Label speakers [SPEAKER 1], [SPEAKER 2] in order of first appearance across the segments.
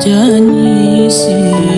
[SPEAKER 1] janji sih.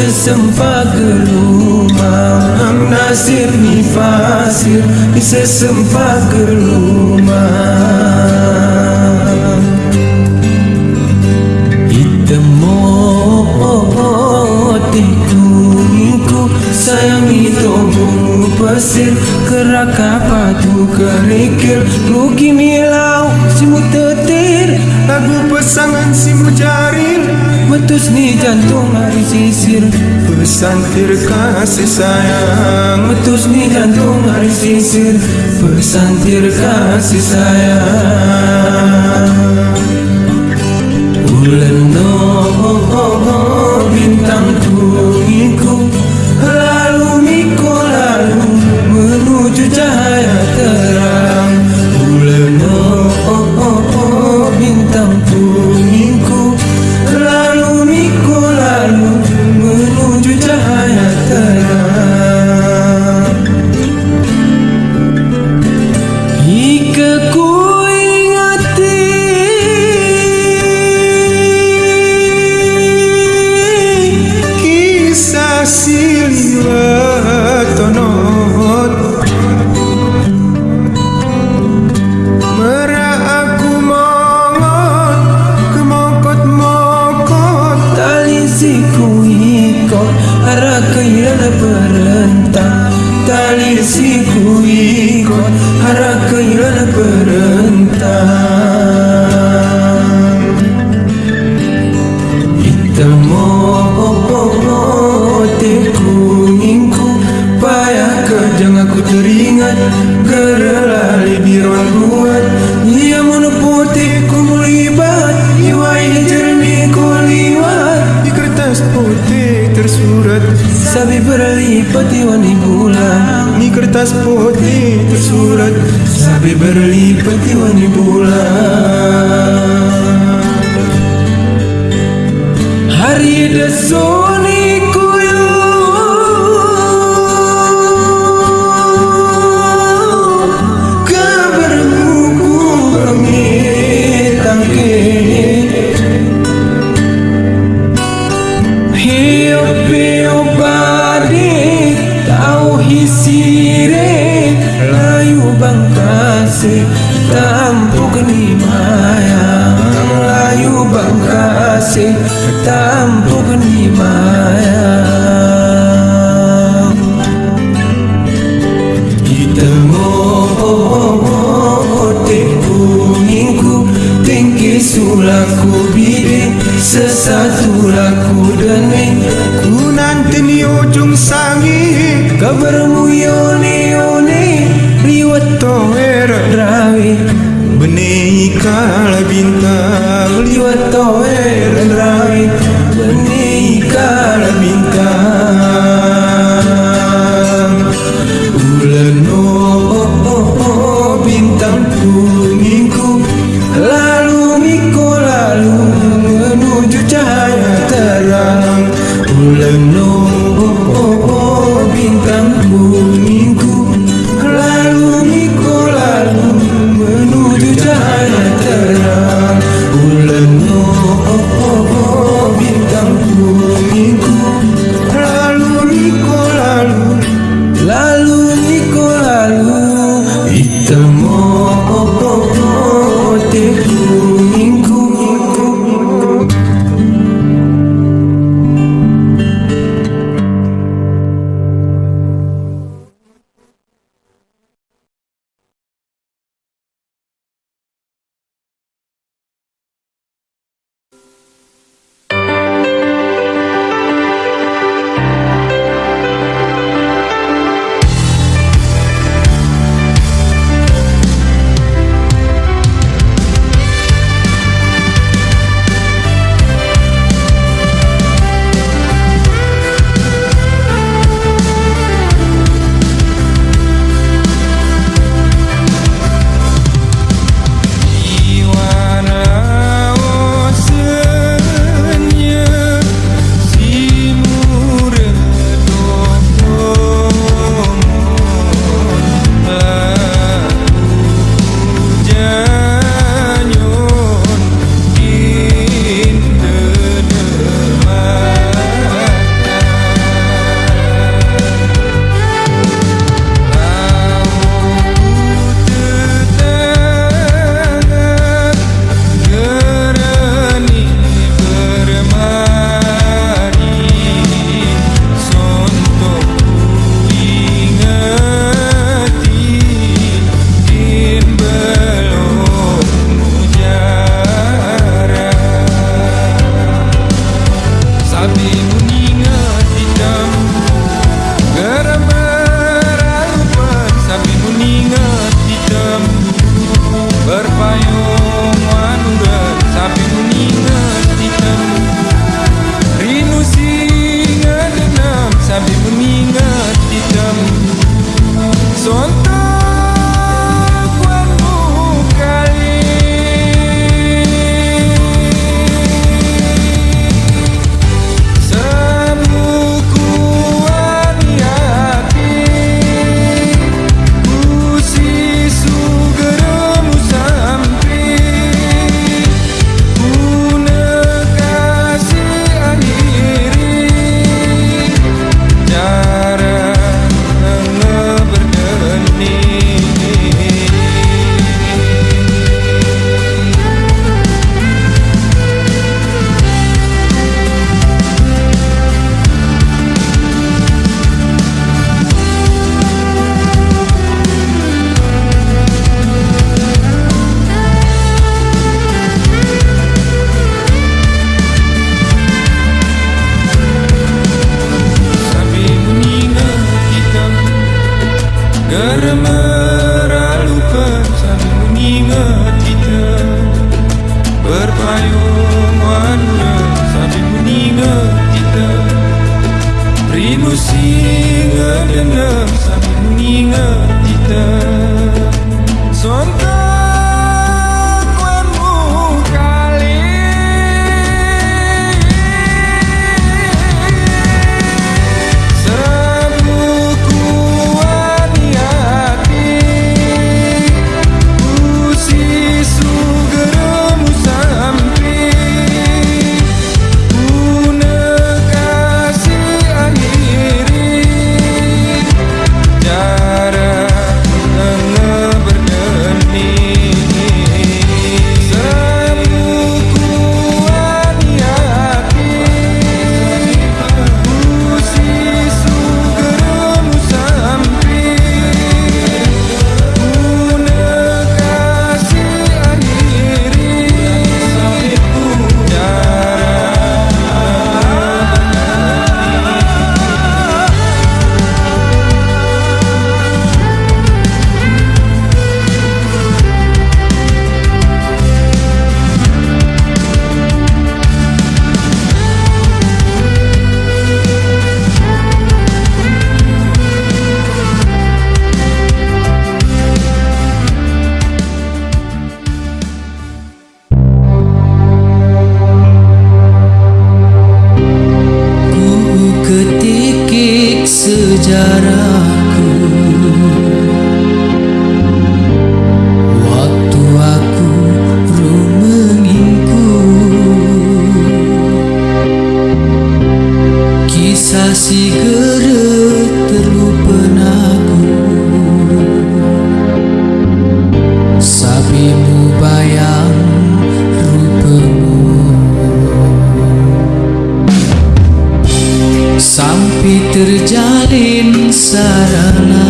[SPEAKER 1] Sesempat gelumang Nasib ni pasir Di sesempat gelumang Itemo Tikunginku Sayangi tombong pasir Keraka patu kerikil. Luki milau Simu tetir
[SPEAKER 2] Lagu pesangan si mujaril
[SPEAKER 1] Metus ni jantung hari sisir.
[SPEAKER 2] Pesantir kasih sayang.
[SPEAKER 1] Metus ni jantung hari sisir. Pesantir kasih sayang. Bulan no bintang
[SPEAKER 2] tersurat
[SPEAKER 1] Sabi berlipat bulan.
[SPEAKER 2] Di kertas putih tersurat
[SPEAKER 1] Sabi berlipat iwani bulan. Hari desoni ni Kita ngote kuningku Tinggi sulaku bidi Sesatu laku deni
[SPEAKER 2] Ku nanti ni ujung sangi
[SPEAKER 1] Kabarmu yoni
[SPEAKER 3] Sabi
[SPEAKER 4] Sampai terjalin sarana